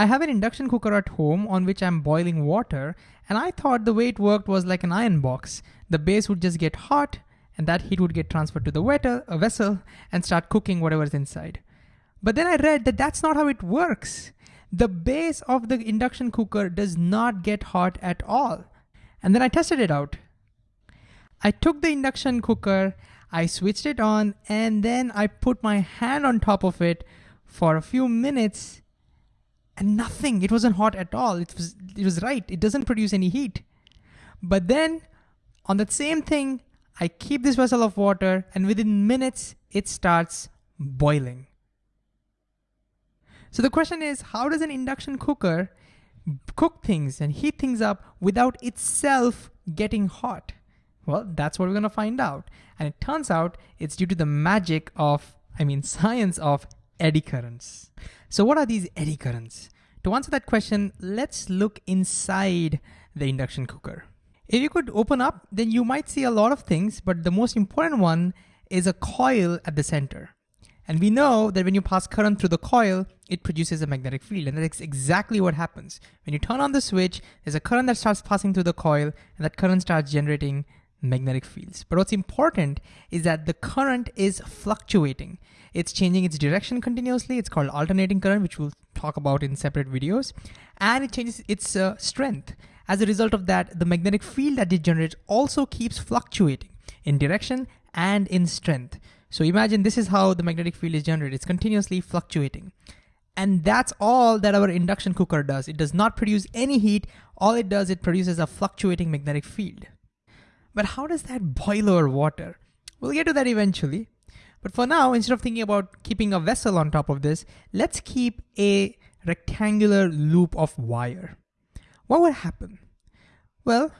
I have an induction cooker at home on which I'm boiling water, and I thought the way it worked was like an iron box. The base would just get hot, and that heat would get transferred to the wetter, a vessel and start cooking whatever's inside. But then I read that that's not how it works. The base of the induction cooker does not get hot at all. And then I tested it out. I took the induction cooker, I switched it on, and then I put my hand on top of it for a few minutes and nothing. It wasn't hot at all. It was, it was right. It doesn't produce any heat. But then on that same thing, I keep this vessel of water and within minutes, it starts boiling. So the question is, how does an induction cooker cook things and heat things up without itself getting hot? Well, that's what we're gonna find out. And it turns out it's due to the magic of, I mean, science of eddy currents. So what are these eddy currents? To answer that question, let's look inside the induction cooker. If you could open up, then you might see a lot of things, but the most important one is a coil at the center. And we know that when you pass current through the coil, it produces a magnetic field. And that's exactly what happens. When you turn on the switch, there's a current that starts passing through the coil, and that current starts generating magnetic fields. But what's important is that the current is fluctuating. It's changing its direction continuously. It's called alternating current, which we'll talk about in separate videos. And it changes its uh, strength. As a result of that, the magnetic field that it generates also keeps fluctuating in direction and in strength. So imagine this is how the magnetic field is generated. It's continuously fluctuating. And that's all that our induction cooker does. It does not produce any heat. All it does, it produces a fluctuating magnetic field. But how does that boil our water? We'll get to that eventually. But for now, instead of thinking about keeping a vessel on top of this, let's keep a rectangular loop of wire. What would happen? Well,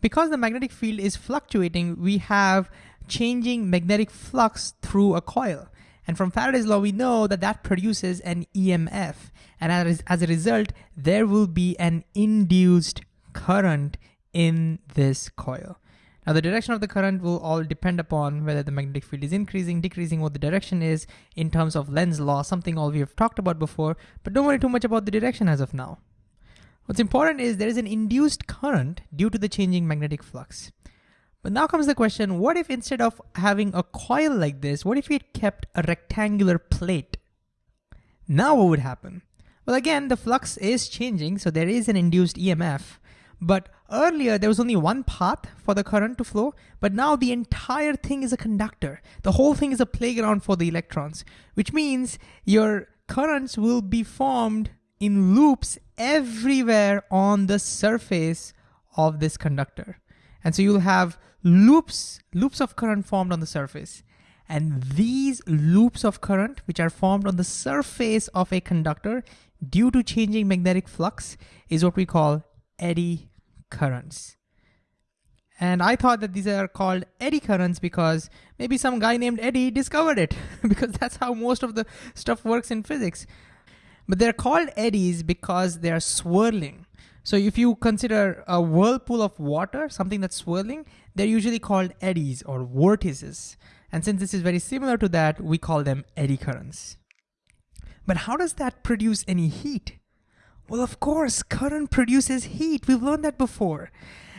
because the magnetic field is fluctuating, we have changing magnetic flux through a coil. And from Faraday's law, we know that that produces an EMF. And as, as a result, there will be an induced current in this coil. Now the direction of the current will all depend upon whether the magnetic field is increasing, decreasing, what the direction is in terms of Lenz's law, something all we have talked about before, but don't worry too much about the direction as of now. What's important is there is an induced current due to the changing magnetic flux. But now comes the question, what if instead of having a coil like this, what if we had kept a rectangular plate? Now what would happen? Well, again, the flux is changing, so there is an induced EMF, but earlier there was only one path for the current to flow, but now the entire thing is a conductor. The whole thing is a playground for the electrons, which means your currents will be formed in loops everywhere on the surface of this conductor. And so you'll have loops, loops of current formed on the surface. And these loops of current, which are formed on the surface of a conductor due to changing magnetic flux, is what we call eddy currents. And I thought that these are called eddy currents because maybe some guy named Eddie discovered it, because that's how most of the stuff works in physics. But they're called eddies because they're swirling. So if you consider a whirlpool of water, something that's swirling, they're usually called eddies or vortices. And since this is very similar to that, we call them eddy currents. But how does that produce any heat? Well, of course, current produces heat. We've learned that before.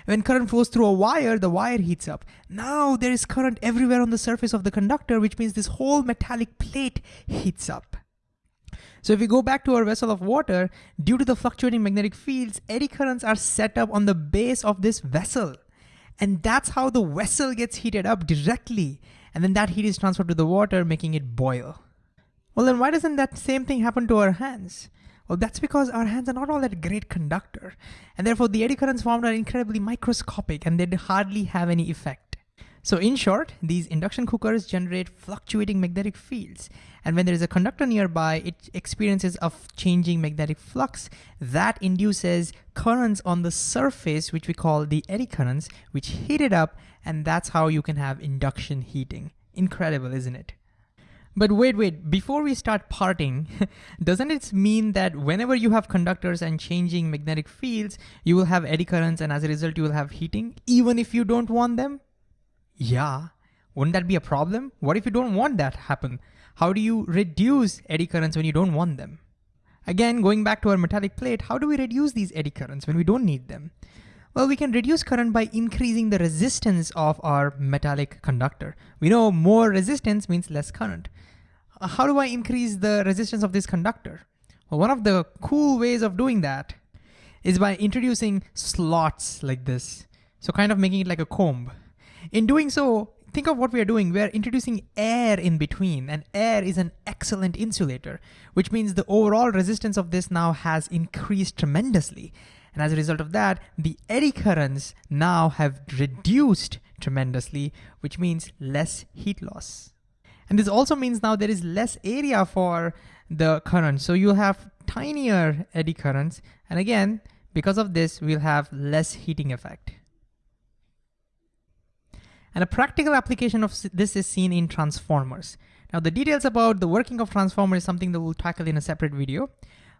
When current flows through a wire, the wire heats up. Now there is current everywhere on the surface of the conductor, which means this whole metallic plate heats up. So if we go back to our vessel of water, due to the fluctuating magnetic fields, eddy currents are set up on the base of this vessel. And that's how the vessel gets heated up directly. And then that heat is transferred to the water, making it boil. Well, then why doesn't that same thing happen to our hands? Well, that's because our hands are not all that great conductor. And therefore the eddy currents formed are incredibly microscopic and they'd hardly have any effect. So in short, these induction cookers generate fluctuating magnetic fields. And when there is a conductor nearby, it experiences a changing magnetic flux that induces currents on the surface, which we call the eddy currents, which heat it up. And that's how you can have induction heating. Incredible, isn't it? But wait, wait, before we start parting, doesn't it mean that whenever you have conductors and changing magnetic fields, you will have eddy currents and as a result you will have heating, even if you don't want them? Yeah, wouldn't that be a problem? What if you don't want that to happen? How do you reduce eddy currents when you don't want them? Again, going back to our metallic plate, how do we reduce these eddy currents when we don't need them? Well, we can reduce current by increasing the resistance of our metallic conductor. We know more resistance means less current. Uh, how do I increase the resistance of this conductor? Well, one of the cool ways of doing that is by introducing slots like this. So kind of making it like a comb. In doing so, think of what we are doing. We are introducing air in between and air is an excellent insulator, which means the overall resistance of this now has increased tremendously. And as a result of that, the eddy currents now have reduced tremendously, which means less heat loss. And this also means now there is less area for the current. So you have tinier eddy currents. And again, because of this, we'll have less heating effect. And a practical application of this is seen in transformers. Now the details about the working of transformers is something that we'll tackle in a separate video.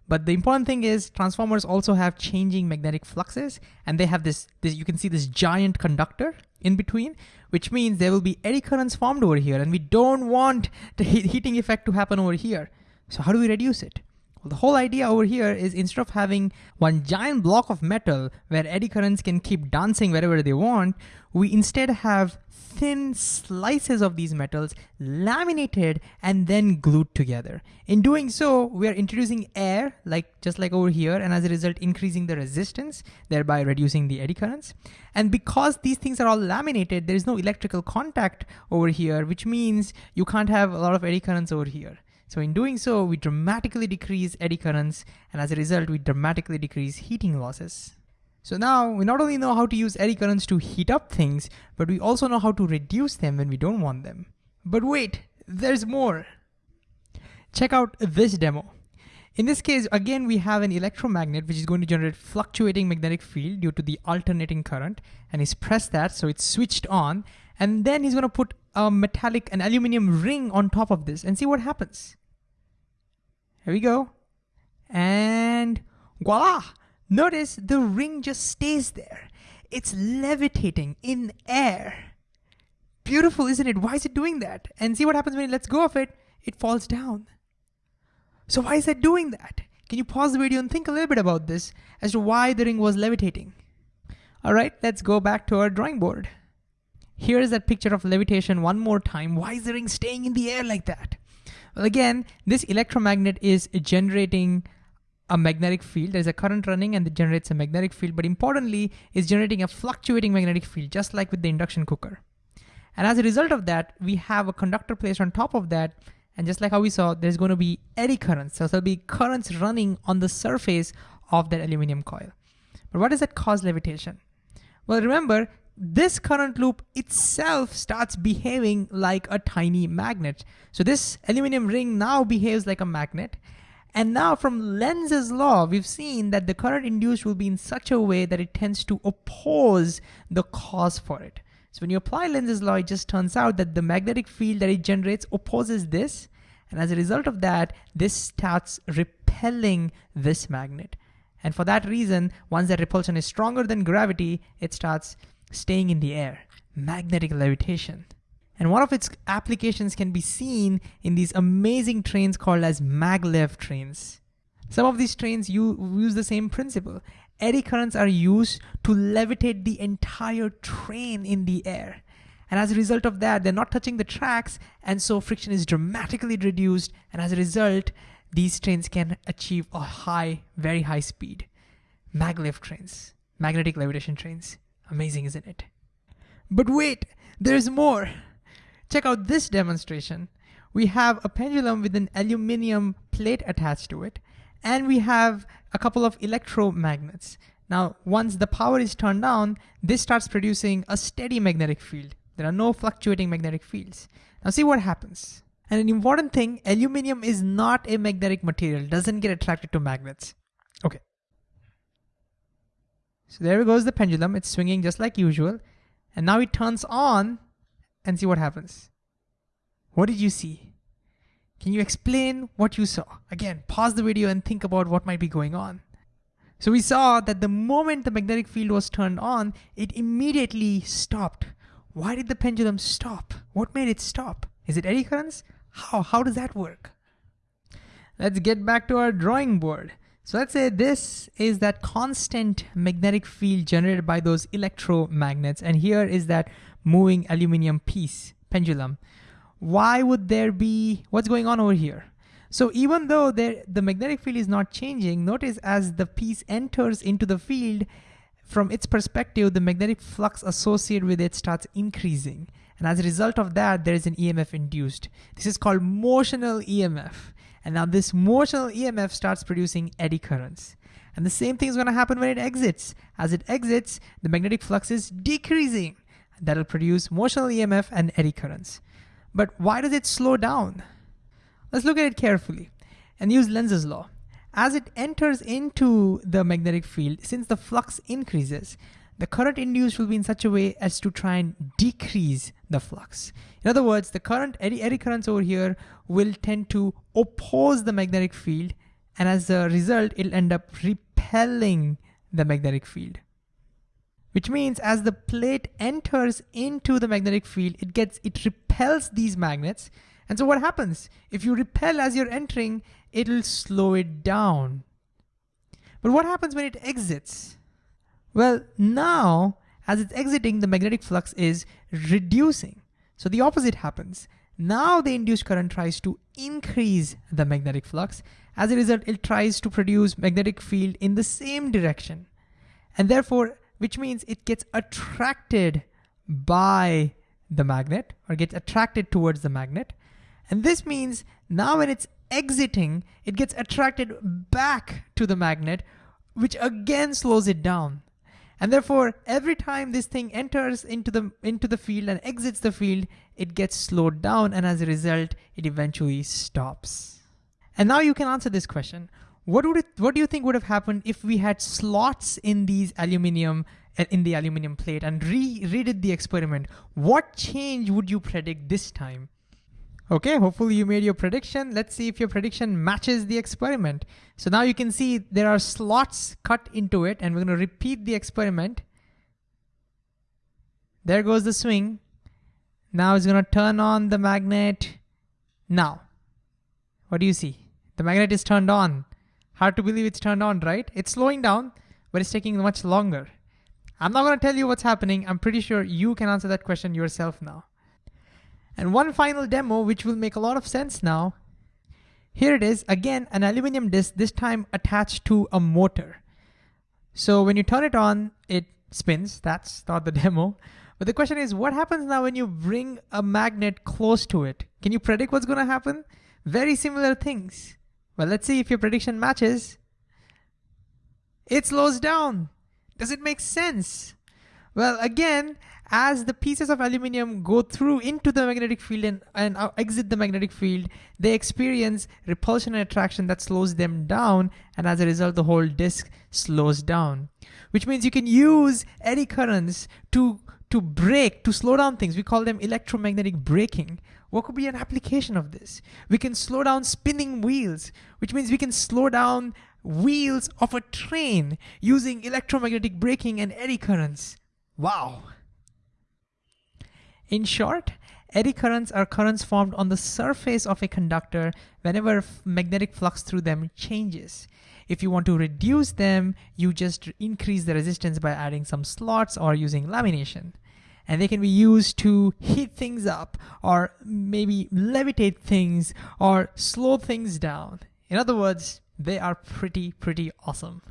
But the important thing is transformers also have changing magnetic fluxes and they have this, this, you can see this giant conductor in between, which means there will be eddy currents formed over here and we don't want the heating effect to happen over here. So how do we reduce it? The whole idea over here is instead of having one giant block of metal where eddy currents can keep dancing wherever they want, we instead have thin slices of these metals laminated and then glued together. In doing so, we are introducing air, like just like over here, and as a result, increasing the resistance, thereby reducing the eddy currents. And because these things are all laminated, there is no electrical contact over here, which means you can't have a lot of eddy currents over here. So in doing so, we dramatically decrease eddy currents, and as a result, we dramatically decrease heating losses. So now we not only know how to use eddy currents to heat up things, but we also know how to reduce them when we don't want them. But wait, there's more. Check out this demo. In this case, again, we have an electromagnet which is going to generate fluctuating magnetic field due to the alternating current. And he's pressed that, so it's switched on. And then he's gonna put a metallic, an aluminum ring on top of this and see what happens. Here we go. And voila! Notice the ring just stays there. It's levitating in air. Beautiful, isn't it? Why is it doing that? And see what happens when it lets go of it? It falls down. So why is it doing that? Can you pause the video and think a little bit about this as to why the ring was levitating? All right, let's go back to our drawing board. Here is that picture of levitation one more time. Why is the ring staying in the air like that? Well, again, this electromagnet is generating a magnetic field. There's a current running and it generates a magnetic field, but importantly, it's generating a fluctuating magnetic field, just like with the induction cooker. And as a result of that, we have a conductor placed on top of that. And just like how we saw, there's going to be eddy currents. So there'll be currents running on the surface of that aluminum coil. But what does that cause levitation? Well, remember, this current loop itself starts behaving like a tiny magnet. So this aluminum ring now behaves like a magnet. And now from Lenz's law, we've seen that the current induced will be in such a way that it tends to oppose the cause for it. So when you apply Lenz's law, it just turns out that the magnetic field that it generates opposes this. And as a result of that, this starts repelling this magnet. And for that reason, once that repulsion is stronger than gravity, it starts staying in the air, magnetic levitation. And one of its applications can be seen in these amazing trains called as maglev trains. Some of these trains use the same principle. Eddy currents are used to levitate the entire train in the air. And as a result of that, they're not touching the tracks, and so friction is dramatically reduced. And as a result, these trains can achieve a high, very high speed. Maglev trains, magnetic levitation trains. Amazing, isn't it? But wait, there's more. Check out this demonstration. We have a pendulum with an aluminum plate attached to it, and we have a couple of electromagnets. Now, once the power is turned on, this starts producing a steady magnetic field. There are no fluctuating magnetic fields. Now see what happens. And an important thing, aluminum is not a magnetic material, doesn't get attracted to magnets. So there goes the pendulum. It's swinging just like usual. And now it turns on and see what happens. What did you see? Can you explain what you saw? Again, pause the video and think about what might be going on. So we saw that the moment the magnetic field was turned on, it immediately stopped. Why did the pendulum stop? What made it stop? Is it eddy currents? How? How does that work? let's get back to our drawing board. So let's say this is that constant magnetic field generated by those electromagnets, and here is that moving aluminum piece, pendulum. Why would there be, what's going on over here? So even though there, the magnetic field is not changing, notice as the piece enters into the field, from its perspective, the magnetic flux associated with it starts increasing. And as a result of that, there is an EMF induced. This is called motional EMF. And now this motional EMF starts producing eddy currents. And the same thing is gonna happen when it exits. As it exits, the magnetic flux is decreasing. That'll produce motional EMF and eddy currents. But why does it slow down? Let's look at it carefully and use Lenz's law. As it enters into the magnetic field, since the flux increases, the current induced will be in such a way as to try and decrease the flux. In other words, the current eddy, eddy currents over here will tend to oppose the magnetic field and as a result, it'll end up repelling the magnetic field. Which means as the plate enters into the magnetic field, it gets, it repels these magnets. And so what happens? If you repel as you're entering, it'll slow it down. But what happens when it exits? Well, now, as it's exiting, the magnetic flux is reducing. So the opposite happens. Now the induced current tries to increase the magnetic flux. As a result, it tries to produce magnetic field in the same direction. And therefore, which means it gets attracted by the magnet or gets attracted towards the magnet. And this means now when it's exiting, it gets attracted back to the magnet, which again slows it down. And therefore, every time this thing enters into the, into the field and exits the field, it gets slowed down and as a result, it eventually stops. And now you can answer this question. What would it, what do you think would have happened if we had slots in these aluminum uh, in the aluminum plate and re redid the experiment? What change would you predict this time? Okay, hopefully you made your prediction. Let's see if your prediction matches the experiment. So now you can see there are slots cut into it and we're gonna repeat the experiment. There goes the swing. Now it's gonna turn on the magnet. Now, what do you see? The magnet is turned on. Hard to believe it's turned on, right? It's slowing down, but it's taking much longer. I'm not gonna tell you what's happening. I'm pretty sure you can answer that question yourself now. And one final demo, which will make a lot of sense now. Here it is, again, an aluminum disc, this time attached to a motor. So when you turn it on, it spins. That's not the demo. But the question is, what happens now when you bring a magnet close to it? Can you predict what's gonna happen? Very similar things. Well, let's see if your prediction matches. It slows down. Does it make sense? Well, again, as the pieces of aluminum go through into the magnetic field and, and uh, exit the magnetic field, they experience repulsion and attraction that slows them down. And as a result, the whole disk slows down, which means you can use eddy currents to, to brake, to slow down things. We call them electromagnetic braking. What could be an application of this? We can slow down spinning wheels, which means we can slow down wheels of a train using electromagnetic braking and eddy currents. Wow. In short, eddy currents are currents formed on the surface of a conductor whenever magnetic flux through them changes. If you want to reduce them, you just increase the resistance by adding some slots or using lamination. And they can be used to heat things up or maybe levitate things or slow things down. In other words, they are pretty, pretty awesome.